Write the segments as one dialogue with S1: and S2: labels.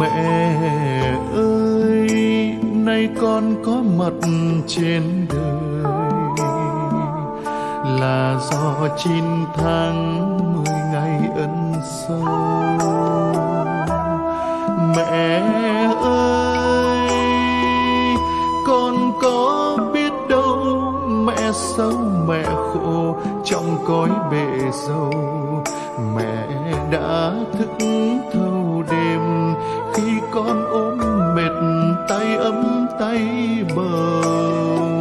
S1: mẹ ơi, nay con có mặt trên đời. Là do chín tháng mười ngày ân sâu mẹ ơi, con có biết đâu mẹ sâu mẹ khổ trong cõi bể dâu mẹ đã thức thâu tay ấm tay bờm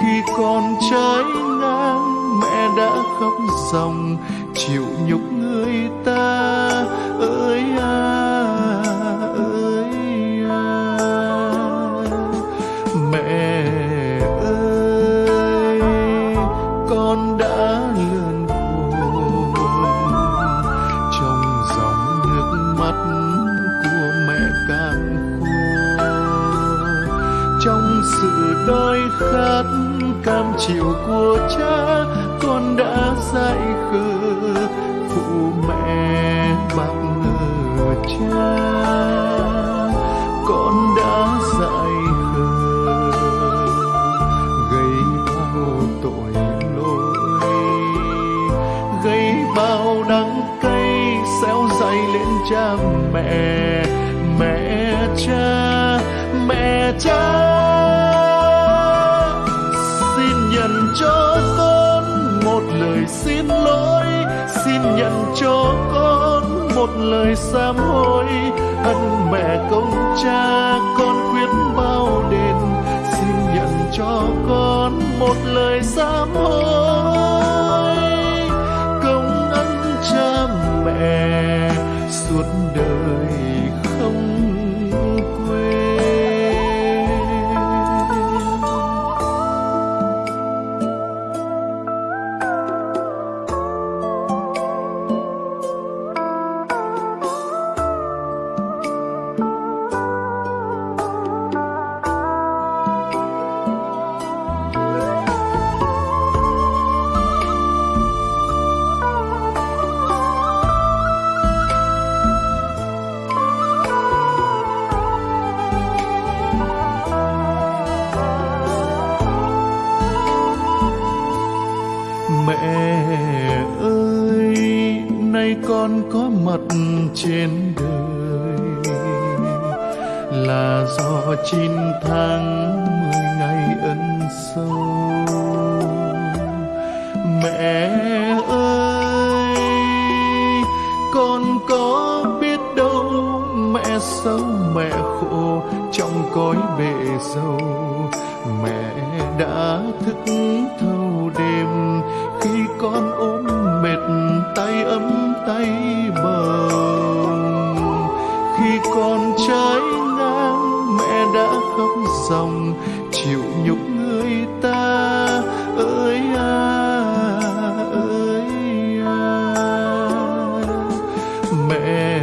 S1: khi con trái ngang, mẹ đã khóc ròng chịu nhục người ta. Đói khát cam chịu của cha, con đã dạy khờ phụ mẹ mặc ngờ cha. Con đã dạy khờ gây bao tội lỗi gây bao đắng cay xéo dày lên cha mẹ mẹ cha mẹ cha. Xin lỗi, xin nhận cho con một lời sám hối. Ân mẹ công cha, con quyết bao đền, xin nhận cho con một lời sám hối. Công ân cha mẹ, suốt nay con có mặt trên đời là do chín tháng mười ngày ân sâu mẹ ơi, con có biết đâu mẹ xấu mẹ khổ trong cõi bể dâu mẹ đã thức thâu đêm khi con ôm dòng, chịu nhục người ta. Ơi à ơi à mẹ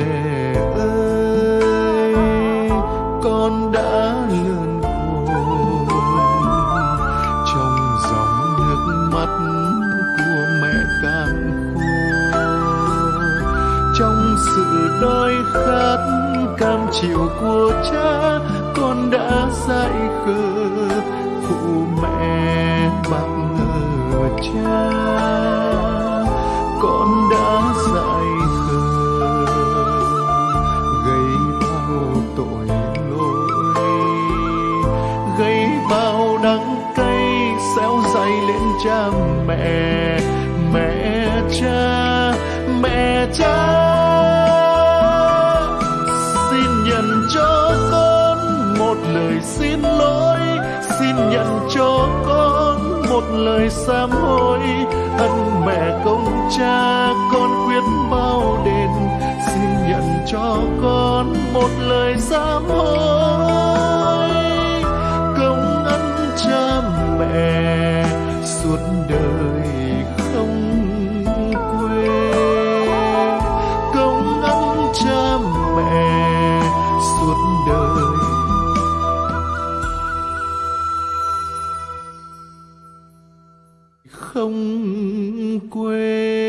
S1: ơi, con đã lớn khôn trong dòng nước mắt của mẹ càng khô. Trong sự đói khát cam chịu của cha, con đã dạy khờ. Phụ mẹ bạc ngờ cha, con đã dạy khờ. Gây bao tội lỗi gây bao đắng cay xéo dày lên cha mẹ mẹ. Lời xin lỗi, xin nhận cho con một lời sám hối ân mẹ công cha, con quyết bao đền, xin nhận cho con một lời sám hối không quên.